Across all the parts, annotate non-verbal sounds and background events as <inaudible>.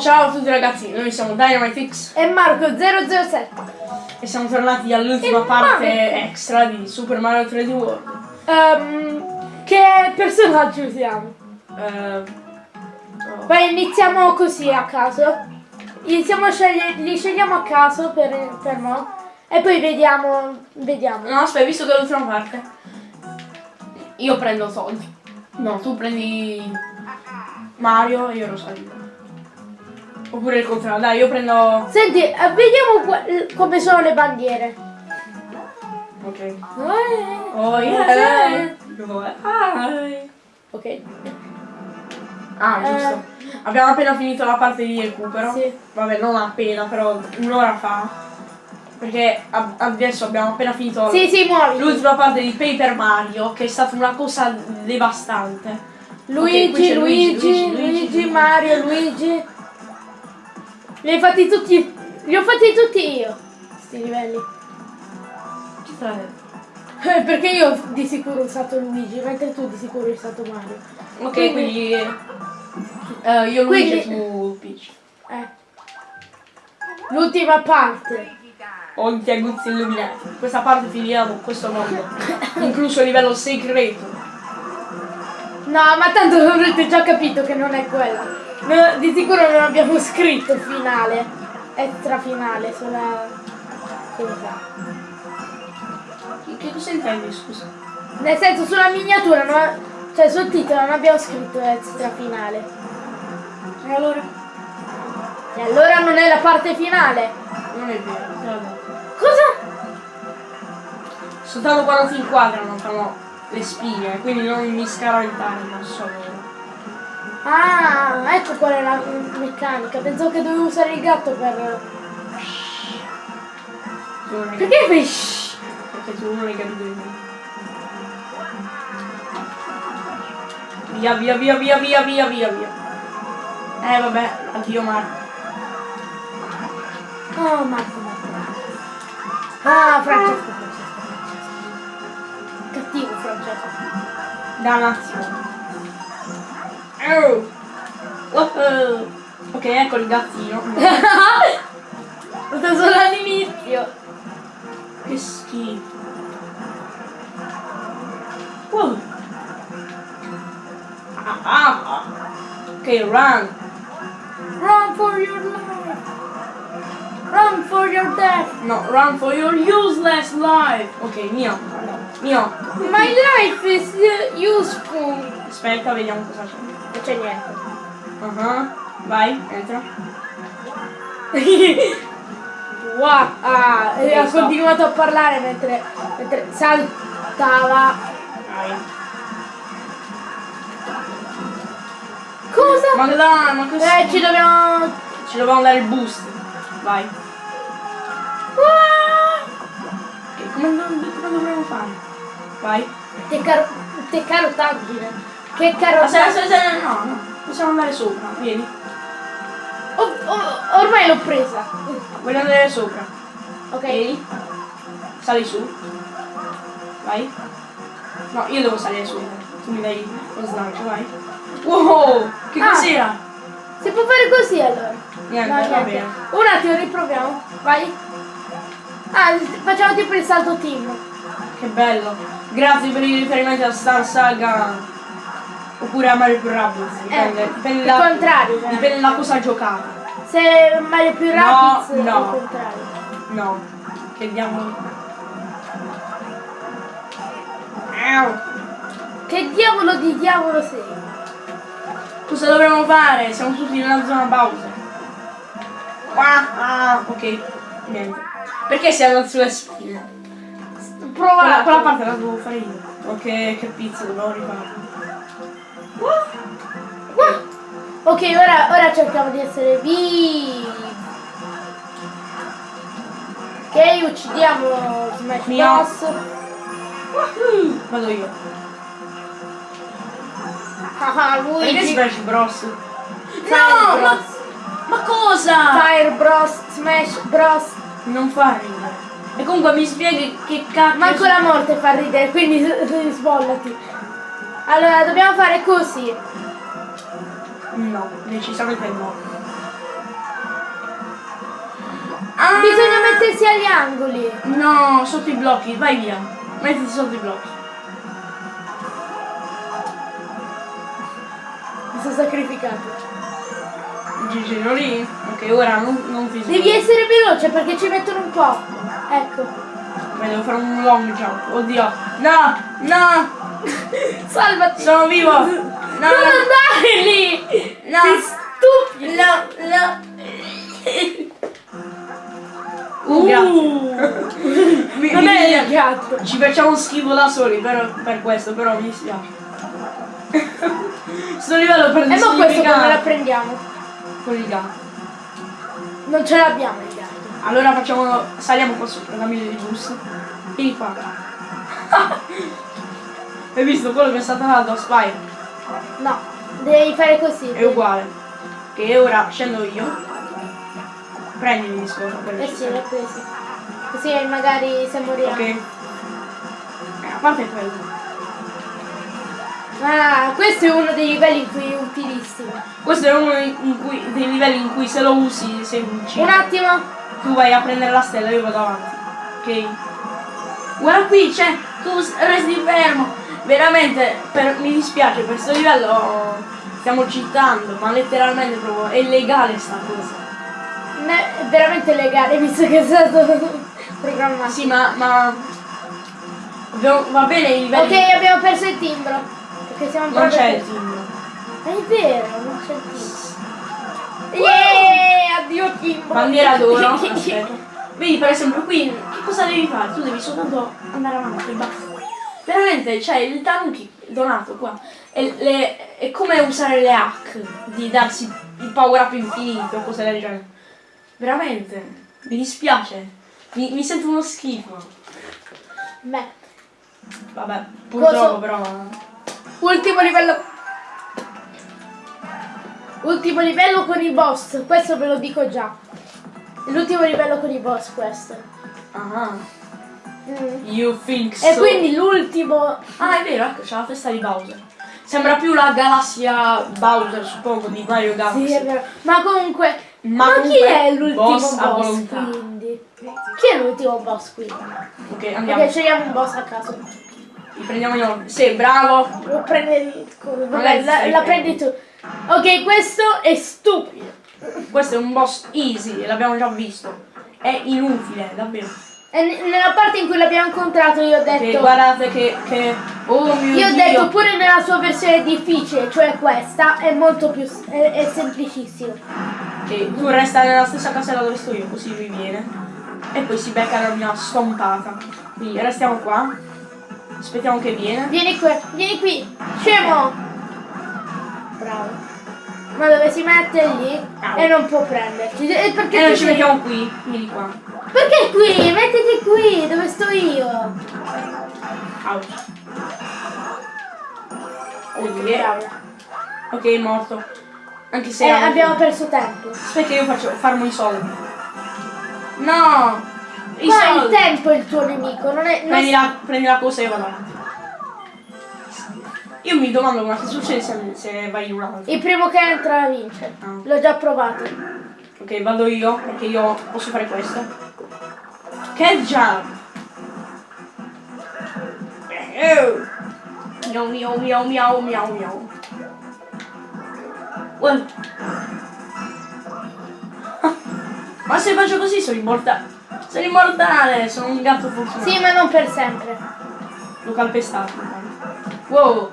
Ciao a tutti ragazzi, noi siamo DynamiteX E Marco 007. e siamo tornati all'ultima parte extra di Super Mario 3D World. Ehm, che personaggio usiamo? Eh, oh. Poi iniziamo così a caso. Iniziamo a scegliere, li scegliamo a caso per, per mo. E poi vediamo. Vediamo. No, aspetta, visto che è l'ultima parte, io prendo Todd. No, tu prendi Mario e io Rosalina. Oppure il contrario, dai, io prendo... Senti, eh, vediamo qua- come sono le bandiere. Ok. Eh, Oh, yeah. Ok. Ah, Eh. giusto. Abbiamo appena finito la parte di recupero. Sì. Vabbè, non appena, però un'ora fa. Perché adesso abbiamo appena finito Sì, sì, l'ultima parte di Paper Mario, che è stata una cosa devastante. Luigi, Ok, qui c'è Luigi, Luigi, Mario, Luigi. Li hai fatti tutti. Li ho fatti tutti io. Sti livelli. Chi detto? Eh, Perché io di sicuro ho usato Luigi, mentre tu di sicuro hai usato Mario. Ok, Quindi- quindi. eh, io Luigi Quindi- tu Peach. Eh. L'ultima parte. Ho gli aguzzi illuminati. Questa parte finirà con questo mondo. incluso il livello segreto. No, ma tanto avrete già capito che non è quella. No, di sicuro non abbiamo scritto il finale. Extra finale sulla. Cosa? Che cosa intendi, scusa? Nel senso sulla miniatura, no- cioè sul titolo non abbiamo scritto extra finale. E allora? E allora non è la parte finale. Non è vero. Cosa? Soltanto quando ti inquadrano fanno le spine, quindi non mi scaraventare, non so. Ah, ecco qual è la meccanica. Pensavo che dovevo usare il gatto per. Perché fai shh? Perché tu non hai capito. Via, via, via, via, via, via, via, via. Eh vabbè, anch'io Marco. Oh, Marco, Marco. Ah, Francesco, Da. Oh. Wow. Ok, ecco il gattino. Questo <laughs> solo all'inizio. che schifo. Wow. Ah, ah, ah. Ok, run. Run for your life. Run for your death. No, run for your useless life. Ok, mio. Mio. My life is uh, useful. Aspetta, vediamo cosa c'è. Non c'è niente. Uh-huh. Vai, entra. <laughs> Wow. Ah, e ha stop. continuato a parlare mentre, mentre saltava. Vai. Cosa? Ma dai, ma così. Eh, ci dobbiamo... Ci dobbiamo dare il boost. Vai. Ah! Ok, come, come dovremmo fare? Vai. Che, caro... che carotaggine. Che Aspetta, carotaggine. aspetta, aspetta, no, no. Possiamo andare sopra, vieni. Oh, oh, ormai l'ho presa. Voglio andare sopra. Ok. Vieni. Sali su. Vai. No, io devo salire su. Tu mi dai lo slancio, vai. Wow! Che Ah. cos'era? Si può fare così allora? Niente, No, va niente. bene. Un attimo, riproviamo. Vai. Ah, facciamo tipo il salto team. Che bello. Grazie per i riferimenti a Star Saga. Oppure a Mario più Rabbids. Dipende, Eh, dipende, il da, contrario, cioè. dipende da cosa giocare. Se Mario più No, Rabbids no. il contrario. No. Che diamolo. Au. Che diavolo di diavolo sei? Cosa dovremmo fare? Siamo tutti nella zona Bowser. Ah, ah, ok. Niente. Perché siamo sulle spine? Prova. Quella, parte la devo fare io. Ok, che pizza, dovevo rifare. Ok, ora, ora cerchiamo di essere vivi. Ok, uccidiamo Smash. Bros. Wahoo! Vado io. Ah, Perché Luigi. Smash Bros? Fire No, ma, Bros. ma cosa? Fire Bros, Smash Bros. Non fa ridere. E comunque mi spieghi che cacchio... Manco la morte fa ridere, quindi sbollati. Allora, dobbiamo fare così. No, decisamente no. Ah! Bisogna mettersi agli angoli. No, sotto i blocchi, vai via. Mettiti sotto i blocchi. Mi sono sacrificato. Gigi, non lì? Ok, ora non, non ti Devi essere veloce perché ci mettono un po'. Ecco. Beh, devo fare un long jump. Oddio. No, no, <laughs> Salvati. sono vivo. No, non andare lì. no, Sei stupido. no, no. Uh, grazie. <laughs> Mi- Non mi- è il gatto. Ci facciamo schifo da soli per, per questo, però mi dispiace. <laughs> Sto livello per E ma questo come la prendiamo? con il gatto. Non ce l'abbiamo gatto. Allora facciamo. saliamo qua sopra, dammi il bus. Vieni qua. <laughs> Hai visto quello che è stato dato a Spire? No, devi fare così. È uguale. Che ora scendo io. Prendimi di scorta per Eh sì, l'ho preso. Così magari se moriamo. Ok. Eh, a parte quello. Ah, questo è uno dei livelli in cui è utilissimo. Questo è uno in cui, dei livelli in cui se lo usi sei un Un attimo. Tu vai a prendere la stella, io vado avanti. Ok? Guarda qui, c'è, tu resti fermo. Veramente, per- mi dispiace, per questo livello stiamo citando, ma letteralmente proprio è illegale sta cosa. Ne- è veramente legale visto che è stato <laughs> programmato. Sì, ma, ma va bene i livelli. Ok, abbiamo perso il timbro. Perché siamo non c'è il timbro. È vero, non c'è il timbro. Yeah, addio timbro. Bandiera d'oro. <laughs> Vedi per esempio qui che cosa devi fare? Tu devi soltanto andare avanti basta. Veramente, c'è il tanuki donato qua. E le- è come usare le hack di darsi il power up infinito o cose del genere. Veramente, mi dispiace. Mi, mi sento uno schifo. Beh, Vabbè, purtroppo Coso- però. ultimo livello. Ultimo livello con i boss, questo ve lo dico già. L'ultimo livello con i boss questo. Ah, Mm. you think so. E quindi l'ultimo. Ah, è vero, ecco, c'è la testa di Bowser. Sembra più la galassia Bowser, suppongo, di Mario Galaxy. Sì, è vero. Ma comunque. Ma Ma, chi comunque, è l'ultimo boss boss, a volontà. quindi? Chi è l'ultimo boss qui? Ok, andiamo. Ok, scegliamo un boss a caso. Li prendiamo io. Sì, bravo. Lo prendi. Vabbè, la, la prendi tu. Ok, questo è stupido. Questo è un boss easy, l'abbiamo già visto. È inutile, davvero. E nella parte in cui l'abbiamo incontrato io ho detto. guardate che, che... Oh mio Io ho Dio. detto pure nella sua versione difficile, cioè questa, è molto più. è, è semplicissimo. Ok, tu resta nella stessa casella dove sto io, così lui viene. E poi si becca la mia stompata. Quindi restiamo qua. Aspettiamo che viene. Vieni qui, vieni qui, scemo! Bravo. Ma dove si mette lì Au. e non può prenderci. E perché E noi tu ci mettiamo qui. Vieni qua. Perché qui? Mettiti qui, dove sto io. Ouch. Oh yeah. Bravo. Ok, è morto. Anche se... Eh, abbiamo perso tempo. Aspetta, io faccio farmo i soldi. No! I Qua il tempo è il tuo nemico, non è. non Prendi la, prendi la cosa e vado avanti. Io mi domando ma che succede se, se vai in un altro. Il primo che entra vince. Ah. L'ho già provato. Ok, vado io, perché io posso fare questo. Che jump! Eh, Miau miau miau miau miau miau. Uè. <laughs> Ma se faccio così sono immortale. Sono immortale, sono un gatto fortunato. Sì, ma non per sempre. L'ho calpestato. Wow.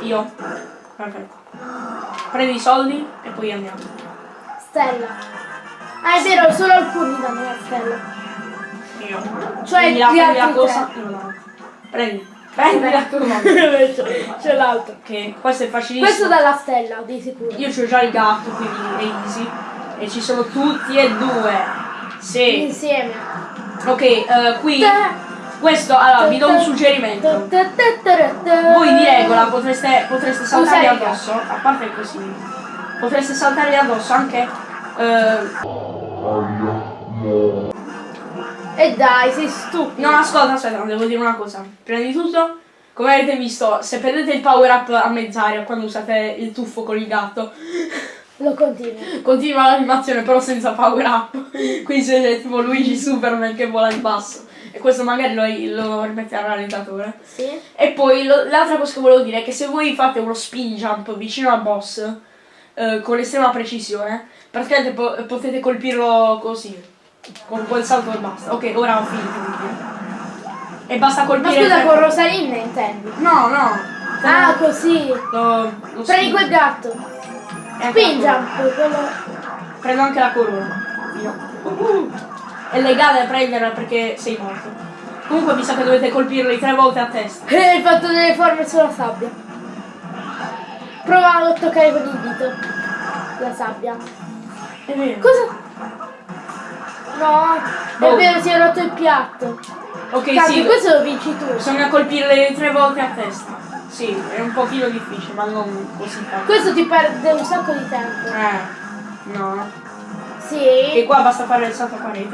Io. Perfetto. Prendi i soldi e poi andiamo. Stella. Ah, è vero, solo alcuni danno la stella. Io. Cioè, prendi la, prendi la cosa. avanti. Prendi. Prendi la <laughs> cosa. c'è, l'altro. Ok, questo è facilissimo. Questo dalla stella, di sicuro. Io ho già il gatto, quindi è easy. E ci sono tutti e due. Sì. Insieme. Ok, eh, qui. Questo, allora, vi do un suggerimento. Voi di regola potreste, potreste il addosso, a parte così, potreste saltarli addosso anche eh, E dai, sei stupido. No, ascolta, aspetta, devo dire una cosa. Prima di tutto, come avete visto, se perdete il power up a mezz'aria quando usate il tuffo con il gatto, Lo continuo. Continua l'animazione però senza power up. Quindi se tipo Luigi Superman che vola in basso. E questo magari lo, lo rimette al realizzatore. Sì? E poi l'altra cosa che volevo dire è che se voi fate uno spin jump vicino al boss eh, con estrema precisione, praticamente po- potete colpirlo così. Con quel salto e basta. Ok, ora ho finito. E basta Ma colpire. scusa, tre- con Rosalinda intendi? No, no. Ah, così. Lo, lo Prendi quel gatto. Spin jump, quello... Prendo anche la corona. Io. Uh, È legale prenderla perché sei morto. Comunque mi sa che dovete colpirli tre volte a testa. Eh, hai fatto delle forme sulla sabbia. Prova a toccare con il dito. La sabbia. È vero. Cosa? No, è Oh. vero, si è rotto il piatto. Ok, Cazzo, sì. questo lo vinci tu. Bisogna colpirle tre volte a testa. Sì, è un pochino difficile, ma non così facile. Questo ti perde un sacco di tempo. Eh, no. E Sì. qua basta fare il salto a parete.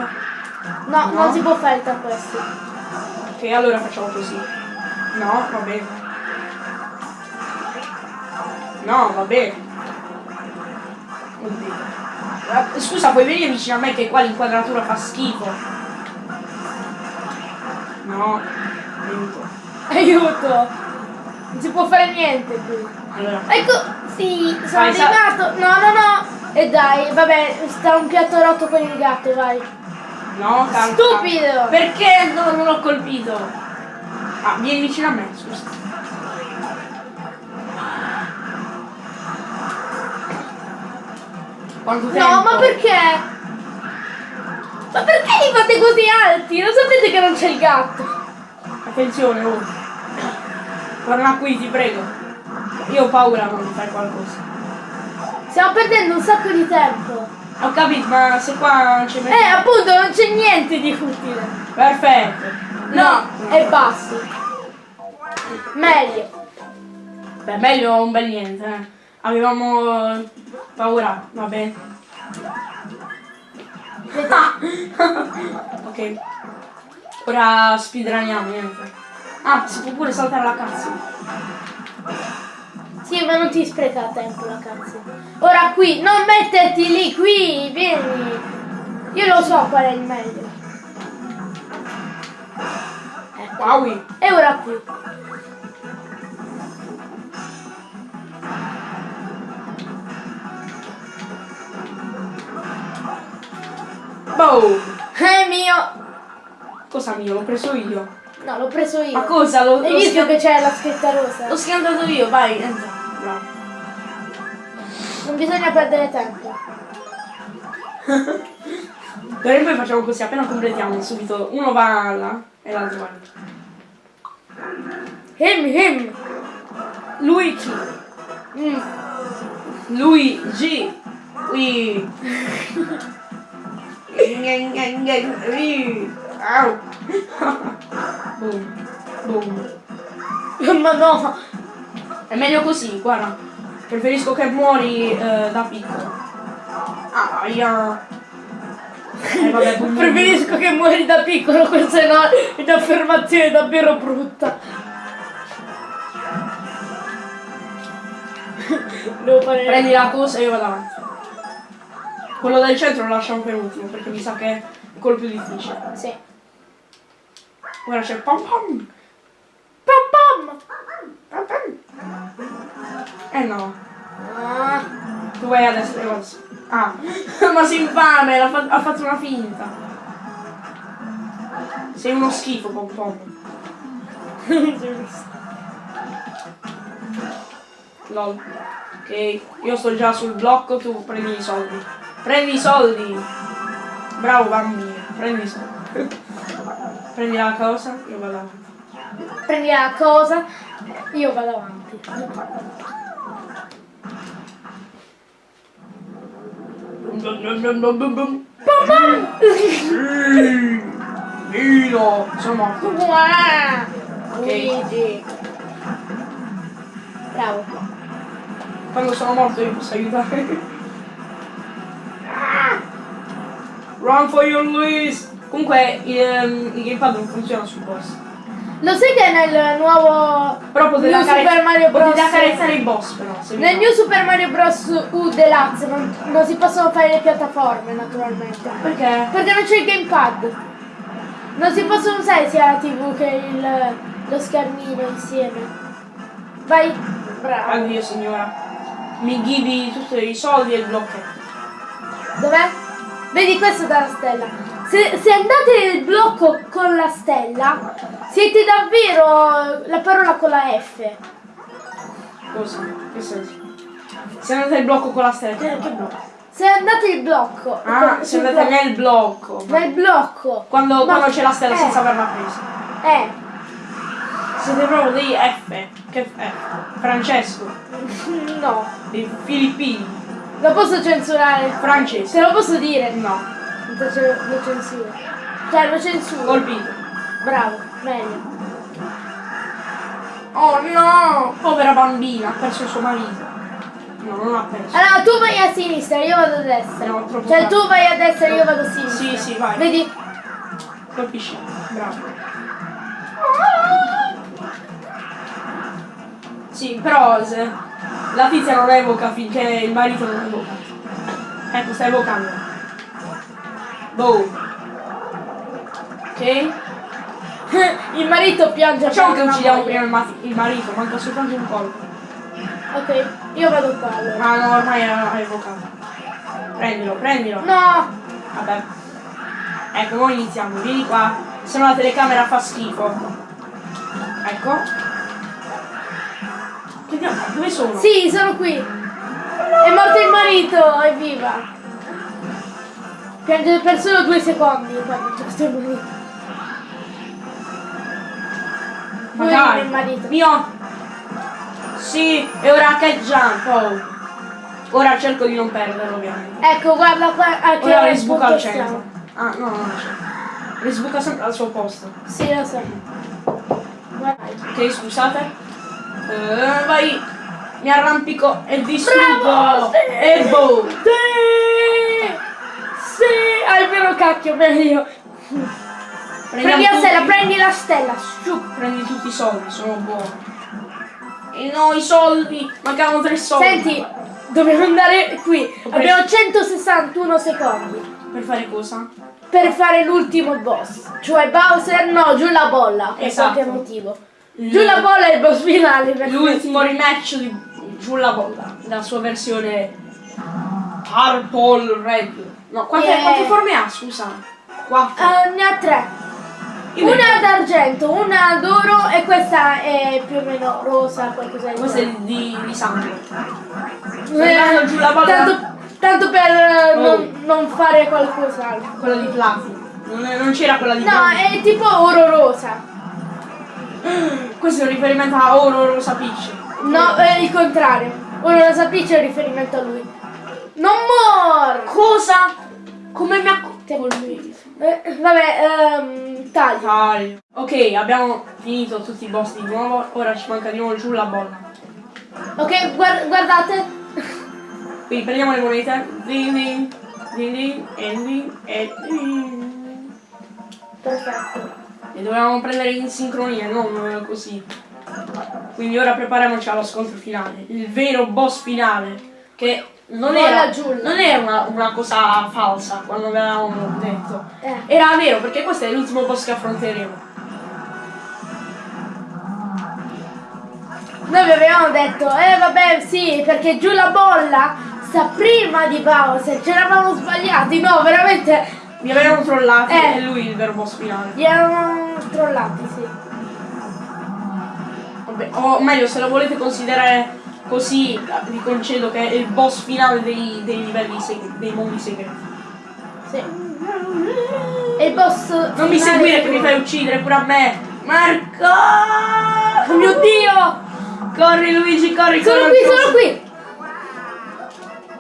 No, No. non si può fare tra questi. Ok, allora facciamo così. No, va bene. No, va bene. Oddio. Scusa, puoi venire vicino a me che qua l'inquadratura fa schifo. No, aiuto. Aiuto. Non si può fare niente qui. Allora, Ecco, sì, sono Vai, arrivato. No, no, no. E dai, vabbè, sta un piatto rotto con il gatto, vai. no, calma. Stupido. Perché no, non l'ho colpito? Ah, vieni vicino a me, scusa. Quanto tempo? No, ma perché? Ma perché li fate così alti? Lo sapete che non c'è il gatto? Attenzione, oh. Torna qui, ti prego. Io ho paura non di fare qualcosa. Stiamo perdendo un sacco di tempo. Ho capito, ma se qua non ci metti... Eh, appunto, non c'è niente di utile. Perfetto. No, è basso. Meglio. Beh, meglio un bel niente, eh. Avevamo eh, paura, va bene. <laughs> ok. Ora speedruniamo, niente. Ah, si può pure saltare la cazzo. Sì, ma non ti spreca tempo la cazzo. Ora qui, non metterti lì, qui, vieni. Io lo so qual è il meglio. Ecco. Wow. E ora qui. Boh. È mio. Cosa mio? L'ho preso io. No, l'ho preso io. Ma cosa? L'ho, Hai visto che c'è la scritta rosa? l'ho schiantato io, vai, entra. Bravo. Non bisogna perdere tempo. <laughs> Per esempio facciamo così, appena completiamo subito, uno va là e l'altro va lì. Him, him. Luigi. Mm. Luigi. Ui. Ngen, <laughs> ngen, ngen, ui. Au. Boom. Boom. Ma no. È meglio così, guarda. Preferisco che muori eh, da piccolo. Ah, io. Eh, vabbè, boom, boom. Preferisco che muori da piccolo, questa è una- è un'affermazione davvero brutta. Devo fare... Prendi la cosa e io vado avanti. Quello del centro lo lasciamo per ultimo perché mi sa che è il colpo più difficile. Sì. Ora c'è pom pom. Pam pam! Pom pom. Eh no, Ah, tu vai adesso. Ah, <laughs> ma sei infame, ha fatto una finta. Sei uno schifo, pom pom. <laughs> Lol. Ok, io sto già sul blocco, tu prendi i soldi. Prendi i soldi! Bravo bambino, prendi i soldi. <laughs> prendi la cosa, io vado avanti. Prendi la cosa, io vado avanti. Vino! Sono morto. Luigi. Bravo. Quando sono morto io posso aiutare. Ah! Run for your Luis! Comunque il, ehm, il gamepad non funziona sul boss. Lo sai che nel nuovo Però New Super Mario Bros. potete accarezzare i boss però. Nel New Super Mario Bros. U Deluxe non, non si possono fare le piattaforme naturalmente. Perché? Perché non c'è il gamepad. Non si possono usare sia la tv che il, lo schermino insieme. Vai, bravo. Addio signora. Mi ghivi tutti i soldi e il blocchetto. Dov'è? Vedi questo dalla stella. Se, se andate nel blocco con la stella, siete davvero la parola con la F. Cosa? Che senso? Se andate nel blocco con la stella, che, che blocco? Se andate nel blocco. Ah, se andate blocco- nel blocco. Nel blocco. Quando, quando c'è la stella eh, senza averla presa. Eh. Siete proprio dei F. Che F? Francesco. No. Dei filippini. Lo posso censurare. Francesi. Se lo posso dire. No. Invece lo censuro. Cioè lo censuro. Colpito. Bravo, meglio. Oh no! Povera bambina, ha perso il suo marito. No, non ha perso. Allora tu vai a sinistra, io vado a destra. No, cioè tardi. tu vai a destra, io vado a sinistra. Sì, sì, vai. Vedi? Colpisci. Bravo. Sì, però la tizia non evoca finché il marito non evoca. Ecco, sta evocando. Boh. Ok? <laughs> il marito piange Facciamo che per una uccidiamo prima il, ma- il marito, manca soltanto un colpo. Ok, io vado qua allora. Ah no, ormai ha evocato. Prendilo, prendilo. No! Vabbè. Ecco, ora iniziamo. Vieni qua. Se no la telecamera fa schifo. Ecco. Che diavolo? Dove sono? Sì, sono qui. È morto il marito, evviva. Piange per solo due secondi quando c'è questo marito. Ma dai. il marito. Mio. Sì, e ora che jump. Oh. Ora cerco di non perderlo ovviamente. Ecco, guarda qua a che Ora risbuca al centro. siamo. Ah, no, no, non c'è. Risbuca sempre al suo posto. Sì, lo so. Guarda. Ok, scusate. Eh, vai. Mi arrampico e distruggo. Bravo, sì. E boom. Sì! Hai vero cacchio, meglio. Prendiamo Prendi la stella, prendi la stella. Su. Prendi tutti i soldi, sono buono. E no, i soldi! Mancavano tre soldi. Senti, dobbiamo andare qui. Abbiamo 161 secondi Per fare cosa? per fare l'ultimo boss. Cioè Bowser, no, giù la bolla. Per Esatto. qualche motivo. Giù la bolla è il boss finale. L'ultimo rematch di Giù la bolla. La sua versione Purple Red. No, quante, Yeah. quante forme ha, scusa? Quattro. Eh, ne ha tre. Io Una d'argento, una d'oro e questa è più o meno rosa, qualcosa di Questa è di, di sangue. Eh, giù la bolla. tanto, tanto per eh, Oh. non, non fare qualcos'altro. Quella di platino. Non, c'era quella di No, bronzo. è tipo oro rosa. <gasps> Questo è un riferimento a Oro Rosa Peach. No, è il contrario. Oro rosa peach è un riferimento a lui. Non mor! Cosa? Come mi ha colpito? Eh, vabbè, ehm, taglio. Taglio. Ok, abbiamo finito tutti i boss di nuovo. Ora ci manca di nuovo giù la bolla. Ok, guard- guardate. Quindi prendiamo le monete. Ding ding. Ding ding. E ding. E ding. Perfetto. E dovevamo prendere in sincronia, non così. Quindi ora prepariamoci allo scontro finale. Il vero boss finale. Che non era, non era una, una cosa falsa quando avevamo detto. Eh. Era vero perché questo è l'ultimo boss che affronteremo. Noi vi avevamo detto, eh vabbè sì, perché giù la bolla sta prima di Bowser, ci eravamo sbagliati, no, veramente Mi avevano trollati Eh. e lui il vero boss finale. gli eravamo trollati, sì. Vabbè, o meglio, se lo volete considerare così, vi concedo che è il boss finale dei, dei livelli dei mondi segreti. Sì. E il boss Non mi seguire che mi fai uccidere pure a me! Marco! Oh mio Dio! Corri Luigi, corri, Sono corri, qui, corri. sono qui!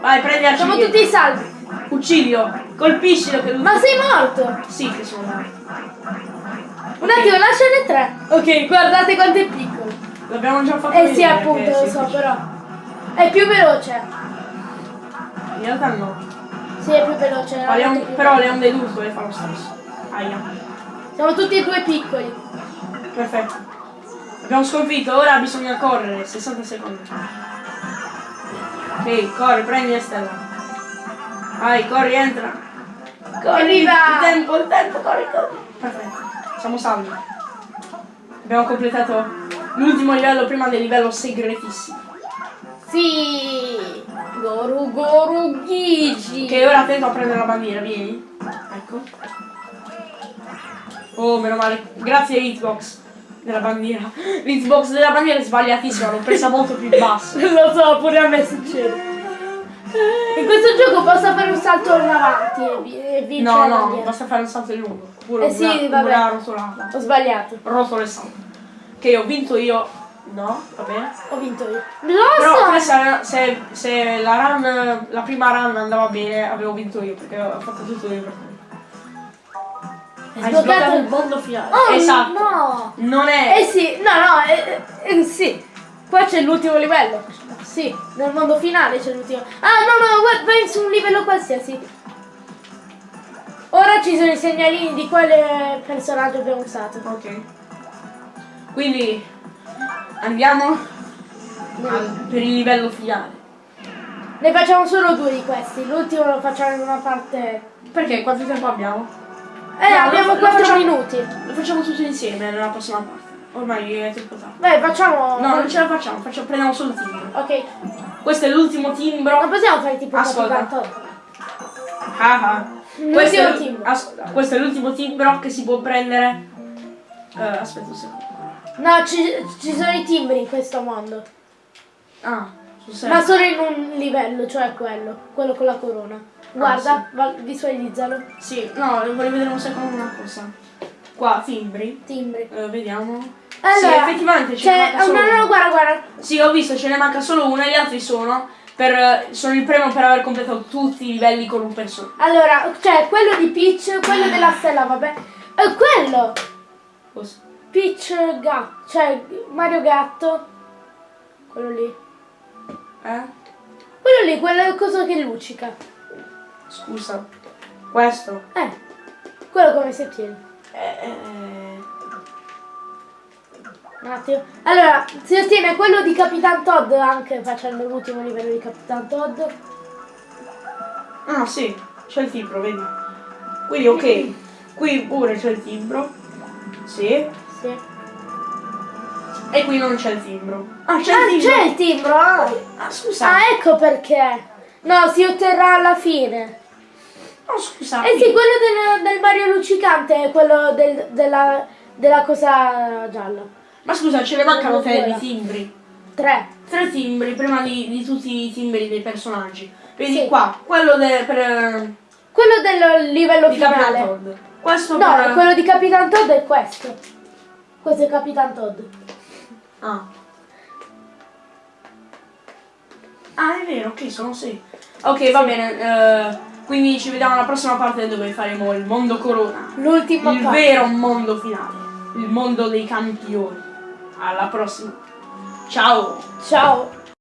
Vai, prendi a Siamo tutti salvi! Uccidilo, colpiscilo che lui. Ma sei morto! Sì, che sono morto. Un attimo, lasciane tre! Ok, guardate quanto è piccolo! L'abbiamo già fatto Eh sì, appunto, lo so, però. È più veloce. In realtà no. Sì, è più veloce. Ma le è on- molto più però veloce. le onde d'urto le fa lo stesso. Aia. Siamo tutti e due piccoli. Perfetto. Abbiamo sconfitto, ora bisogna correre, 60 secondi. Ok, corri, prendi la stella. Vai, corri, entra. Corri, Evviva! il tempo, il tempo, corri, corri. Perfetto, siamo salvi. Abbiamo completato l'ultimo livello prima del livello segretissimo. Sì! Goru Goru Gigi! Che ora attento a prendere la bandiera, vieni. Ecco. Oh, meno male. Grazie Hitbox della bandiera. <gasps> L'hitbox della bandiera è sbagliatissima, l'ho presa molto più basso. <laughs> Lo so, pure a me succede. In questo gioco posso fare un salto in avanti e, vi- vincere No, no, basta fare un salto in lungo. Pure Eh sì, una, vabbè. una rotolata. Ho sbagliato. Rotolo e salto. Che ho vinto io. No, va bene. Ho vinto io. Però Lo so! questa, se, se la run, la prima run andava bene, avevo vinto io, perché ho fatto tutto io per te. Hai sbloccato sbloccato il- mondo finale. Oh, esatto. no! Non è. Eh sì, no, no, eh, eh, sì. Qua c'è l'ultimo livello. Sì, nel mondo finale c'è l'ultimo. Ah, no, no, vai- vai su un livello qualsiasi. Ora ci sono i segnalini di quale personaggio abbiamo usato. Ok. Quindi andiamo al- per il livello finale. Ne facciamo solo due di questi. L'ultimo lo facciamo in una parte. Perché quanto tempo abbiamo? Eh, No, abbiamo lo- lo 4 facciamo- minuti. Lo facciamo tutti insieme nella prossima parte. Ormai è troppo tardi. Vai, facciamo. No, non ce la facciamo, facciamo prendiamo solo il timbro. Ok. Questo è l'ultimo timbro. Non possiamo fare tipo Ascolta. Ah, ah. Questo, è, timbro. questo è l'ultimo timbro che si può prendere. Eh, aspetta un secondo. No, ci, ci sono i timbri in questo mondo. Ah. Ma solo in un livello, cioè quello. Quello con la corona. Guarda, va- visualizzalo. Sì, no, voglio vedere un secondo una cosa. Qua, timbri. Timbri. Eh, vediamo. Allora, sì, effettivamente ce ne manca solo no, no, no, guarda, guarda. Sì, ho visto, ce ne manca solo uno e gli altri sono per eh, sono il premio per aver completato tutti i livelli con un personaggio. Allora, cioè, quello di Peach, quello della stella, vabbè. E quello! Cosa? Peach Gatto, cioè Mario Gatto. Quello lì. Eh? Quello lì, quello cosa che luccica. Scusa. Questo. Eh, quello come si ottiene. Eh, eh, Un attimo. Allora, si ottiene quello di Capitan Todd anche facendo l'ultimo livello di Capitan Todd. Ah, sì, c'è il timbro, vedi. Quindi ok. <laughs> Qui pure c'è il timbro. Sì. Sì. E qui non c'è il timbro. Ah, c'è Ah, il timbro. c'è il timbro! Ah. Ah, scusa. Ah, ecco perché. No, si otterrà alla fine. No, scusa. Eh sì, quello del, del Mario luccicante è quello del- della, della cosa gialla. Ma scusa, ce ne mancano tre di timbri. Tre. Tre timbri prima di, di tutti i timbri dei personaggi. Vedi Sì. qua, quello de- per Quello del livello di Capitan finale. Todd. Questo No, per quello di Capitan Todd è questo. Questo è Capitan Todd. Ah. Ah, è vero, ok, sono sei. Ok, va bene. eh, quindi ci vediamo alla prossima parte dove faremo il mondo corona. L'ultima Il parte. vero mondo finale. Il mondo dei campioni. Alla prossima. Ciao. Ciao.